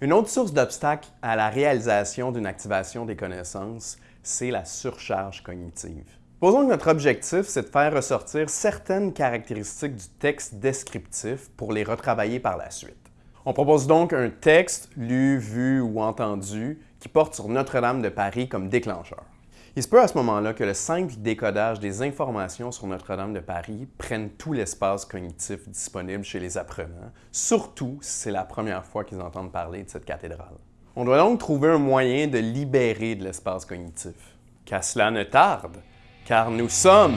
Une autre source d'obstacle à la réalisation d'une activation des connaissances, c'est la surcharge cognitive. Posons que notre objectif, c'est de faire ressortir certaines caractéristiques du texte descriptif pour les retravailler par la suite. On propose donc un texte lu, vu ou entendu qui porte sur Notre-Dame de Paris comme déclencheur. Il se peut à ce moment-là que le simple décodage des informations sur Notre-Dame de Paris prenne tout l'espace cognitif disponible chez les apprenants, surtout si c'est la première fois qu'ils entendent parler de cette cathédrale. On doit donc trouver un moyen de libérer de l'espace cognitif. Qu'à cela ne tarde, car nous sommes...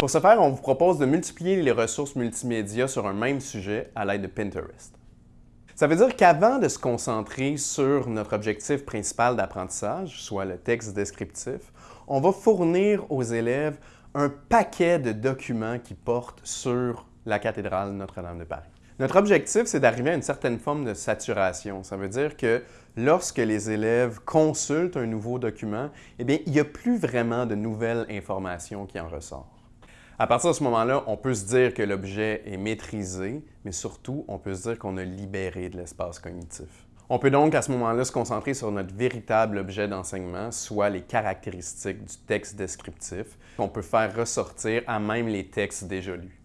Pour ce faire, on vous propose de multiplier les ressources multimédia sur un même sujet à l'aide de Pinterest. Ça veut dire qu'avant de se concentrer sur notre objectif principal d'apprentissage, soit le texte descriptif, on va fournir aux élèves un paquet de documents qui portent sur la cathédrale Notre-Dame de Paris. Notre objectif, c'est d'arriver à une certaine forme de saturation. Ça veut dire que lorsque les élèves consultent un nouveau document, eh bien, il n'y a plus vraiment de nouvelles informations qui en ressortent. À partir de ce moment-là, on peut se dire que l'objet est maîtrisé, mais surtout, on peut se dire qu'on a libéré de l'espace cognitif. On peut donc à ce moment-là se concentrer sur notre véritable objet d'enseignement, soit les caractéristiques du texte descriptif, qu'on peut faire ressortir à même les textes déjà lus.